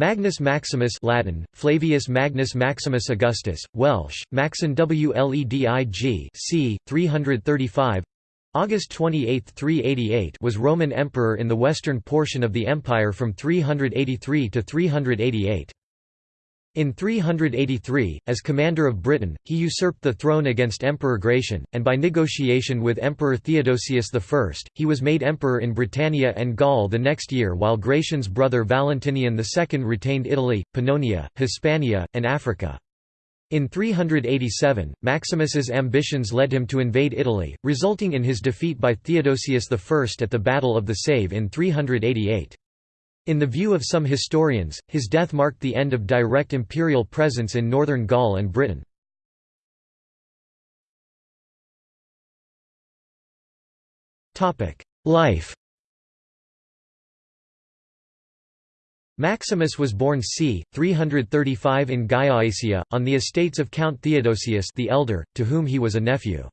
Magnus Maximus Latin, Flavius Magnus Maximus Augustus, Welsh, Maxen Wledig c. 335 August 28, 388 was Roman emperor in the western portion of the empire from 383 to 388. In 383, as commander of Britain, he usurped the throne against Emperor Gratian, and by negotiation with Emperor Theodosius I, he was made emperor in Britannia and Gaul the next year while Gratian's brother Valentinian II retained Italy, Pannonia, Hispania, and Africa. In 387, Maximus's ambitions led him to invade Italy, resulting in his defeat by Theodosius I at the Battle of the Save in 388. In the view of some historians, his death marked the end of direct imperial presence in northern Gaul and Britain. Life Maximus was born c. 335 in Gallaecia, on the estates of Count Theodosius the Elder, to whom he was a nephew.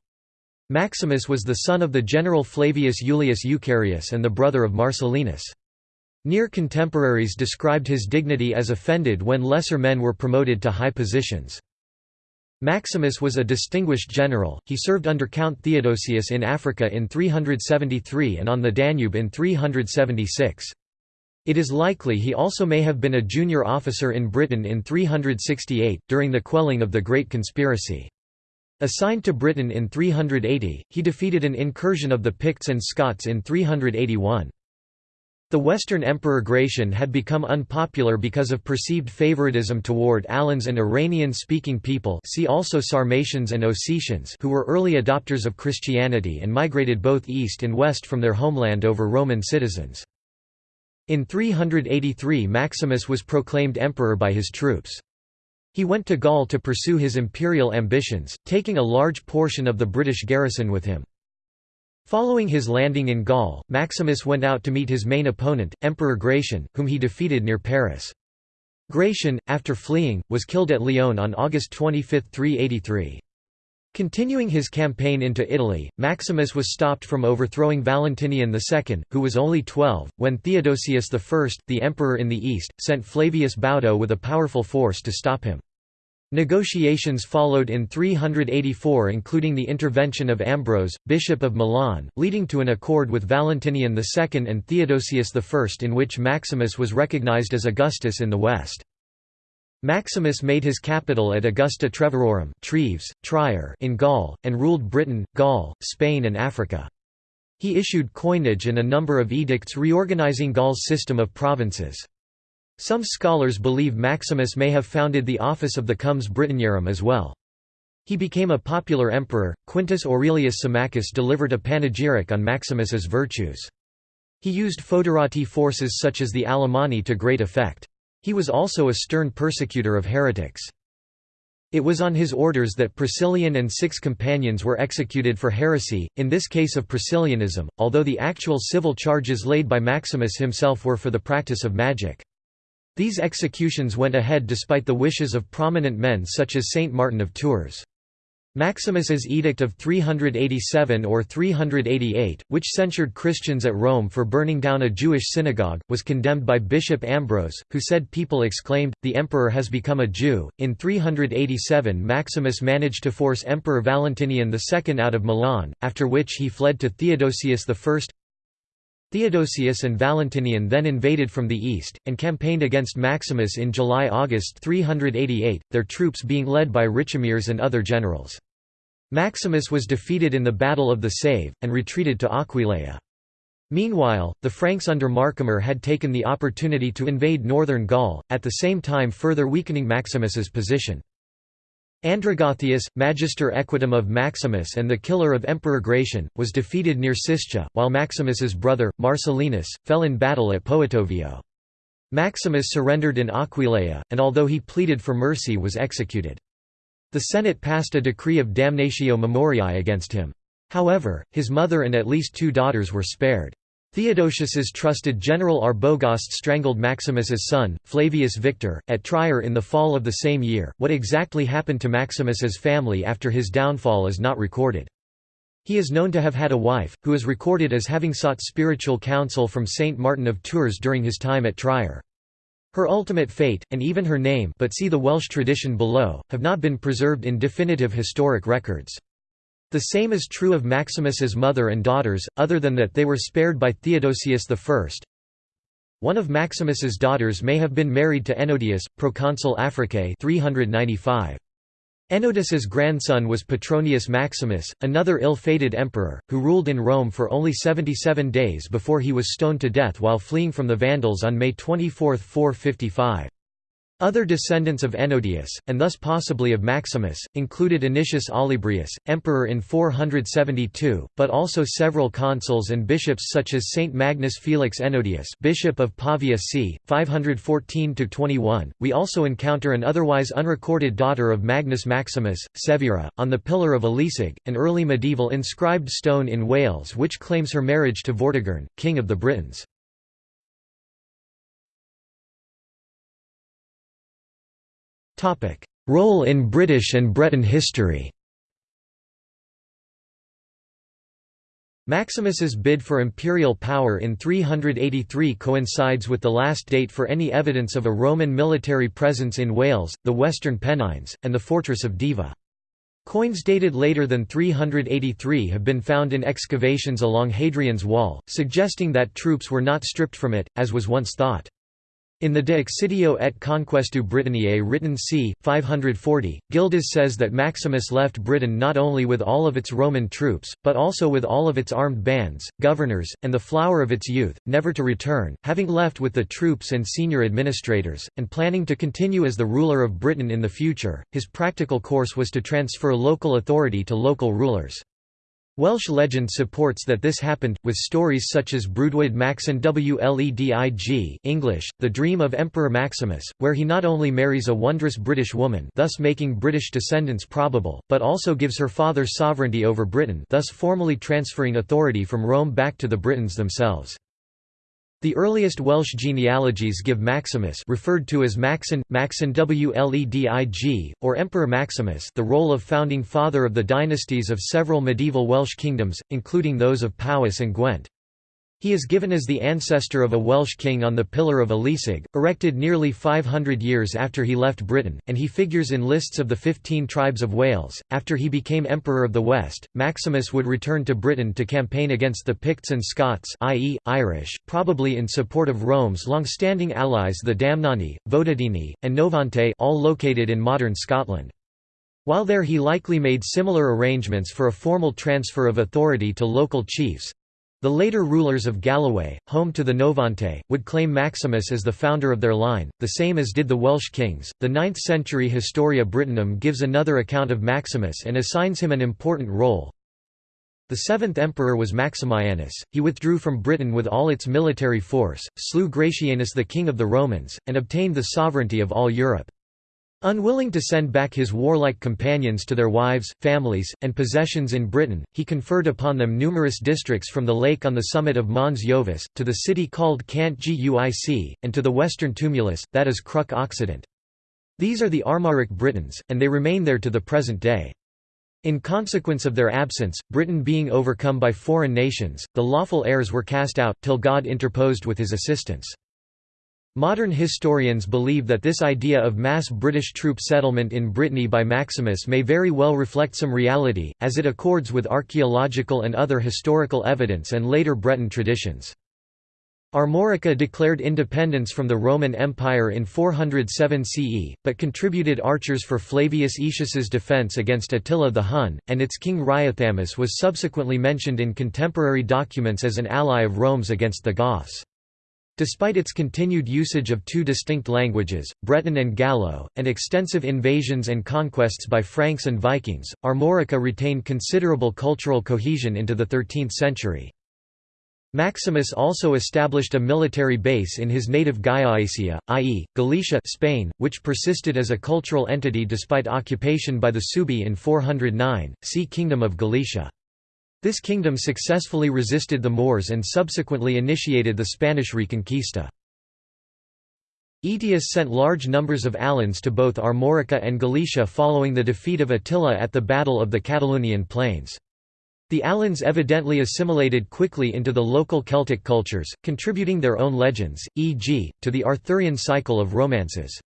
Maximus was the son of the general Flavius Iulius Eucharius and the brother of Marcellinus. Near contemporaries described his dignity as offended when lesser men were promoted to high positions. Maximus was a distinguished general, he served under Count Theodosius in Africa in 373 and on the Danube in 376. It is likely he also may have been a junior officer in Britain in 368, during the quelling of the Great Conspiracy. Assigned to Britain in 380, he defeated an incursion of the Picts and Scots in 381. The Western Emperor Gratian had become unpopular because of perceived favoritism toward Alans and Iranian-speaking people see also Sarmatians and Ossetians who were early adopters of Christianity and migrated both east and west from their homeland over Roman citizens. In 383 Maximus was proclaimed emperor by his troops. He went to Gaul to pursue his imperial ambitions, taking a large portion of the British garrison with him. Following his landing in Gaul, Maximus went out to meet his main opponent, Emperor Gratian, whom he defeated near Paris. Gratian, after fleeing, was killed at Lyon on August 25, 383. Continuing his campaign into Italy, Maximus was stopped from overthrowing Valentinian II, who was only 12, when Theodosius I, the emperor in the east, sent Flavius Baudo with a powerful force to stop him. Negotiations followed in 384 including the intervention of Ambrose, Bishop of Milan, leading to an accord with Valentinian II and Theodosius I in which Maximus was recognized as Augustus in the West. Maximus made his capital at Augusta Treverorum Treves, Trier in Gaul, and ruled Britain, Gaul, Spain and Africa. He issued coinage and a number of edicts reorganizing Gaul's system of provinces. Some scholars believe Maximus may have founded the office of the Comes Britanniarum as well. He became a popular emperor. Quintus Aurelius Symmachus delivered a panegyric on Maximus's virtues. He used foederati forces such as the Alemanni to great effect. He was also a stern persecutor of heretics. It was on his orders that Priscillian and six companions were executed for heresy, in this case of Priscillianism, although the actual civil charges laid by Maximus himself were for the practice of magic. These executions went ahead despite the wishes of prominent men such as Saint Martin of Tours. Maximus's edict of 387 or 388, which censured Christians at Rome for burning down a Jewish synagogue, was condemned by Bishop Ambrose, who said people exclaimed, the emperor has become a Jew. In 387 Maximus managed to force Emperor Valentinian II out of Milan, after which he fled to Theodosius I. Theodosius and Valentinian then invaded from the east, and campaigned against Maximus in July–August 388, their troops being led by Richomeres and other generals. Maximus was defeated in the Battle of the Save, and retreated to Aquileia. Meanwhile, the Franks under Marcomer had taken the opportunity to invade northern Gaul, at the same time further weakening Maximus's position. Andragathius, magister equitum of Maximus and the killer of Emperor Gratian, was defeated near Siscia, while Maximus's brother, Marcellinus, fell in battle at Poetovio. Maximus surrendered in Aquileia, and although he pleaded for mercy was executed. The Senate passed a decree of damnatio memoriae against him. However, his mother and at least two daughters were spared. Theodosius's trusted general Arbogast strangled Maximus's son, Flavius Victor, at Trier in the fall of the same year. What exactly happened to Maximus's family after his downfall is not recorded. He is known to have had a wife, who is recorded as having sought spiritual counsel from Saint Martin of Tours during his time at Trier. Her ultimate fate, and even her name but see the Welsh tradition below, have not been preserved in definitive historic records. The same is true of Maximus's mother and daughters, other than that they were spared by Theodosius I. One of Maximus's daughters may have been married to Ennodius, proconsul Africae 395. Ennodius's grandson was Petronius Maximus, another ill-fated emperor, who ruled in Rome for only 77 days before he was stoned to death while fleeing from the Vandals on May 24, 455. Other descendants of Ennodius, and thus possibly of Maximus, included Anicius Olybrius, emperor in 472, but also several consuls and bishops such as Saint Magnus Felix Ennodius, bishop of Pavia c. 514–21. We also encounter an otherwise unrecorded daughter of Magnus Maximus, Severa, on the Pillar of Eliseg, an early medieval inscribed stone in Wales which claims her marriage to Vortigern, king of the Britons. Role in British and Breton history Maximus's bid for imperial power in 383 coincides with the last date for any evidence of a Roman military presence in Wales, the Western Pennines, and the fortress of Deva. Coins dated later than 383 have been found in excavations along Hadrian's Wall, suggesting that troops were not stripped from it, as was once thought. In the De Excidio et Conquestu Britanniae written c. 540, Gildas says that Maximus left Britain not only with all of its Roman troops, but also with all of its armed bands, governors, and the flower of its youth, never to return, having left with the troops and senior administrators, and planning to continue as the ruler of Britain in the future. His practical course was to transfer local authority to local rulers. Welsh legend supports that this happened, with stories such as Breuddwyd Maxen Wledig English, The Dream of Emperor Maximus, where he not only marries a wondrous British woman thus making British descendants probable, but also gives her father sovereignty over Britain thus formally transferring authority from Rome back to the Britons themselves. The earliest Welsh genealogies give Maximus referred to as Maxen, Maxen Wledig, or Emperor Maximus the role of founding father of the dynasties of several medieval Welsh kingdoms, including those of Powys and Gwent. He is given as the ancestor of a Welsh king on the Pillar of Eliseg, erected nearly 500 years after he left Britain, and he figures in lists of the fifteen tribes of Wales. After he became Emperor of the West, Maximus would return to Britain to campaign against the Picts and Scots, i.e., Irish, probably in support of Rome's long-standing allies the Damnani, Votadini, and Novantae, all located in modern Scotland. While there he likely made similar arrangements for a formal transfer of authority to local chiefs, the later rulers of Galloway, home to the Novantae, would claim Maximus as the founder of their line, the same as did the Welsh kings. The 9th century Historia Brittonum gives another account of Maximus and assigns him an important role. The seventh emperor was Maximianus, he withdrew from Britain with all its military force, slew Gratianus the king of the Romans, and obtained the sovereignty of all Europe. Unwilling to send back his warlike companions to their wives, families, and possessions in Britain, he conferred upon them numerous districts from the lake on the summit of Mons Jovis, to the city called Cant Guic, and to the western tumulus, that is Crux Occident. These are the Armoric Britons, and they remain there to the present day. In consequence of their absence, Britain being overcome by foreign nations, the lawful heirs were cast out, till God interposed with his assistance. Modern historians believe that this idea of mass British troop settlement in Brittany by Maximus may very well reflect some reality, as it accords with archaeological and other historical evidence and later Breton traditions. Armorica declared independence from the Roman Empire in 407 CE, but contributed archers for Flavius Aetius's defence against Attila the Hun, and its king Riothamus was subsequently mentioned in contemporary documents as an ally of Rome's against the Goths. Despite its continued usage of two distinct languages, Breton and Gallo, and extensive invasions and conquests by Franks and Vikings, Armorica retained considerable cultural cohesion into the 13th century. Maximus also established a military base in his native Gallaecia, i.e., Galicia Spain, which persisted as a cultural entity despite occupation by the Suebi in 409, see Kingdom of Galicia. This kingdom successfully resisted the Moors and subsequently initiated the Spanish Reconquista. Aetius sent large numbers of Alans to both Armorica and Galicia following the defeat of Attila at the Battle of the Catalaunian Plains. The Alans evidently assimilated quickly into the local Celtic cultures, contributing their own legends, e.g., to the Arthurian cycle of romances.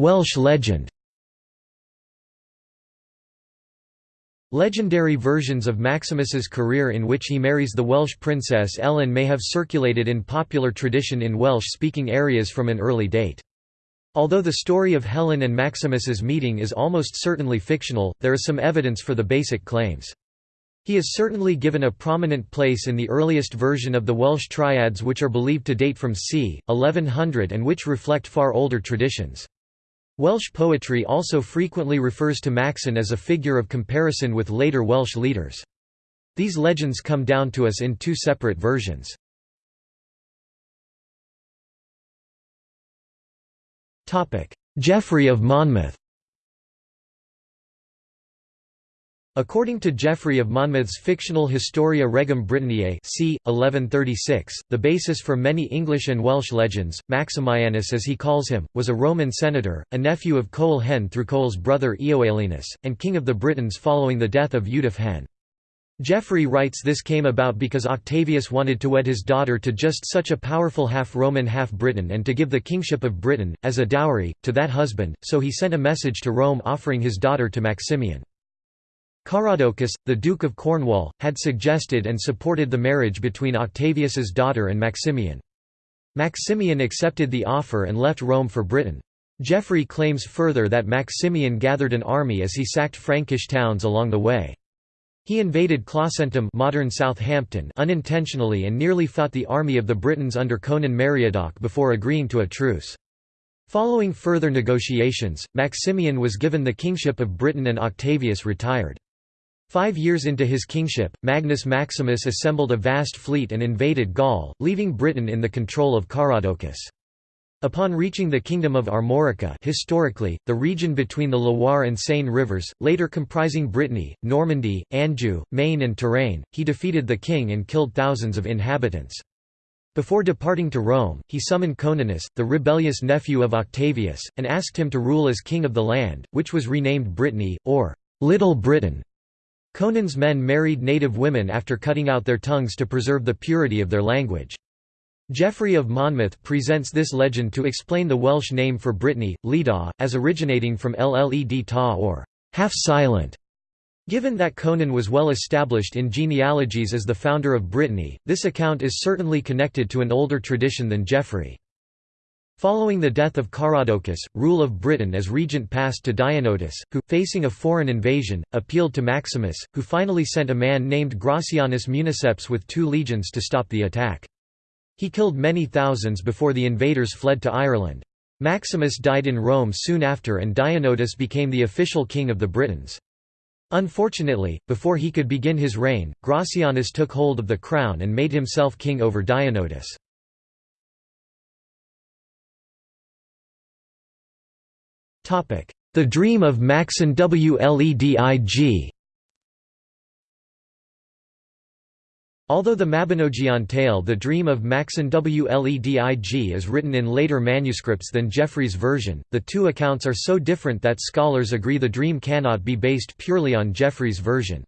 Welsh legend Legendary versions of Maximus's career in which he marries the Welsh princess Ellen may have circulated in popular tradition in Welsh-speaking areas from an early date. Although the story of Helen and Maximus's meeting is almost certainly fictional, there is some evidence for the basic claims. He is certainly given a prominent place in the earliest version of the Welsh triads which are believed to date from c. 1100 and which reflect far older traditions. Welsh poetry also frequently refers to Maxen as a figure of comparison with later Welsh leaders. These legends come down to us in two separate versions. Geoffrey of Monmouth According to Geoffrey of Monmouth's fictional Historia Regum Britanniae c. 1136, the basis for many English and Welsh legends, Maximianus as he calls him, was a Roman senator, a nephew of Coel Hen through Coel's brother Eoaelinus, and king of the Britons following the death of Eudaf Hen. Geoffrey writes this came about because Octavius wanted to wed his daughter to just such a powerful half-Roman half-Briton and to give the kingship of Britain, as a dowry, to that husband, so he sent a message to Rome offering his daughter to Maximian. Caradocus, the Duke of Cornwall, had suggested and supported the marriage between Octavius's daughter and Maximian. Maximian accepted the offer and left Rome for Britain. Geoffrey claims further that Maximian gathered an army as he sacked Frankish towns along the way. He invaded Clausentum modern Southampton unintentionally and nearly fought the army of the Britons under Conan Meriadoc before agreeing to a truce. Following further negotiations, Maximian was given the kingship of Britain and Octavius retired. Five years into his kingship, Magnus Maximus assembled a vast fleet and invaded Gaul, leaving Britain in the control of Caradocus. Upon reaching the kingdom of Armorica historically, the region between the Loire and Seine rivers, later comprising Brittany, Normandy, Anjou, Maine and Touraine, he defeated the king and killed thousands of inhabitants. Before departing to Rome, he summoned Coninus, the rebellious nephew of Octavius, and asked him to rule as king of the land, which was renamed Brittany, or Little Britain. Conan's men married native women after cutting out their tongues to preserve the purity of their language. Geoffrey of Monmouth presents this legend to explain the Welsh name for Brittany, Leda, as originating from Lled ta or half-silent. Given that Conan was well established in genealogies as the founder of Brittany, this account is certainly connected to an older tradition than Geoffrey. Following the death of Caradocus, rule of Britain as regent passed to Dionotus, who, facing a foreign invasion, appealed to Maximus, who finally sent a man named Gracianus Municeps with two legions to stop the attack. He killed many thousands before the invaders fled to Ireland. Maximus died in Rome soon after and Dionotus became the official king of the Britons. Unfortunately, before he could begin his reign, Gracianus took hold of the crown and made himself king over Dionotus. The Dream of Maxen Wledig Although the Mabinogion tale The Dream of Maxen Wledig is written in later manuscripts than Geoffrey's version, the two accounts are so different that scholars agree the dream cannot be based purely on Geoffrey's version.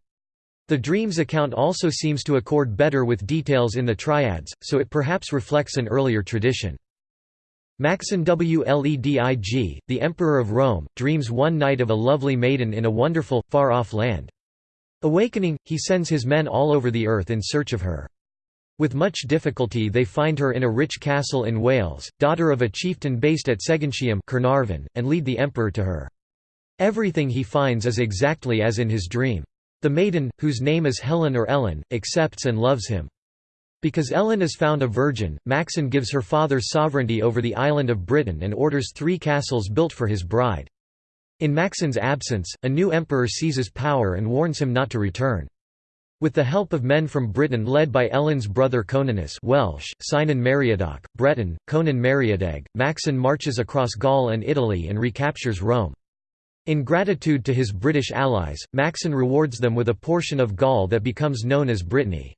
The dream's account also seems to accord better with details in the triads, so it perhaps reflects an earlier tradition. Maxen Wledig, the Emperor of Rome, dreams one night of a lovely maiden in a wonderful, far-off land. Awakening, he sends his men all over the earth in search of her. With much difficulty they find her in a rich castle in Wales, daughter of a chieftain based at Segontium Caernarfon, and lead the emperor to her. Everything he finds is exactly as in his dream. The maiden, whose name is Helen or Ellen, accepts and loves him. Because Ellen is found a virgin, Maxen gives her father sovereignty over the island of Britain and orders three castles built for his bride. In Maxen's absence, a new emperor seizes power and warns him not to return. With the help of men from Britain led by Ellen's brother Conanus Welsh, Cynan Meriadoc, Breton, Conan Meriadeg, Maxen marches across Gaul and Italy and recaptures Rome. In gratitude to his British allies, Maxen rewards them with a portion of Gaul that becomes known as Brittany.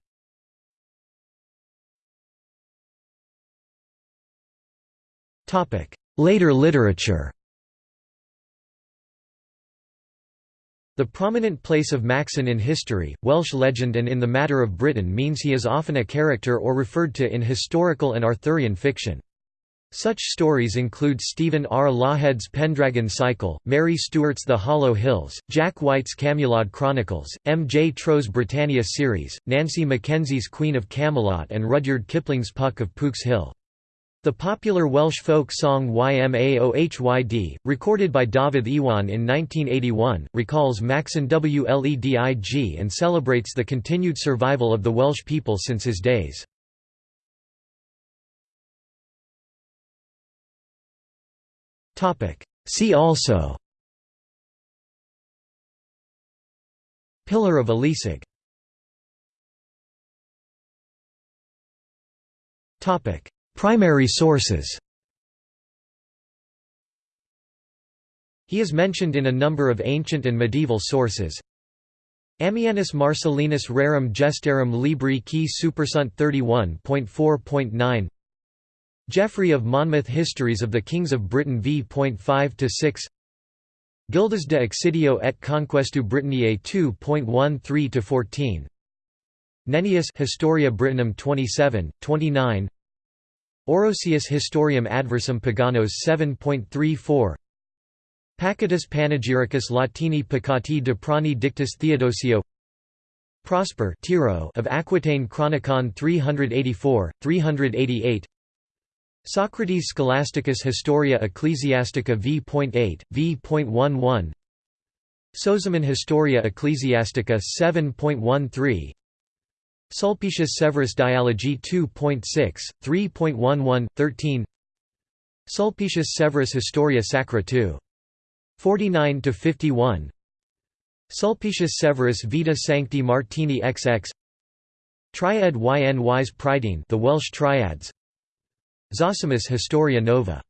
Later literature The prominent place of Maxen in history, Welsh legend and in the matter of Britain means he is often a character or referred to in historical and Arthurian fiction. Such stories include Stephen R. Lawhead's Pendragon Cycle, Mary Stewart's The Hollow Hills, Jack Whyte's Camelot Chronicles, M. J. Trow's Britannia series, Nancy McKenzie's Queen of Camelot and Rudyard Kipling's Puck of Pook's Hill. The popular Welsh folk song Yma o Hyd, recorded by Dafydd Iwan in 1981, recalls Maxen Wledig and celebrates the continued survival of the Welsh people since his days. See also Pillar of Eliseg Topic Primary sources. He is mentioned in a number of ancient and medieval sources. Ammianus Marcellinus Rerum Gestarum Libri qui supersunt 31.4.9 Geoffrey of Monmouth Histories of the Kings of Britain v.5–6 Gildas de Excidio et Conquestu Britanniae 2.13–14 Nennius Historia Brittonum 27, 29 Orosius Historiarum Adversum Paganos 7.34 Pacatus Panegyricus Latini Pacati Drepanii Dictus Theodosio. Prosper Tiro of Aquitaine Chronicon 384, 388 Socrates Scholasticus Historia Ecclesiastica v.8, v.11 Sozomen Historia Ecclesiastica 7.13 Sulpicius Severus Dialogi 2.6, 3.11, 13 Sulpicius Severus Historia Sacra 2. 49–51 Sulpicius Severus Vita Sancti Martini XX Triad yn Wise Prydain the Welsh Triads. Zosimus Historia Nova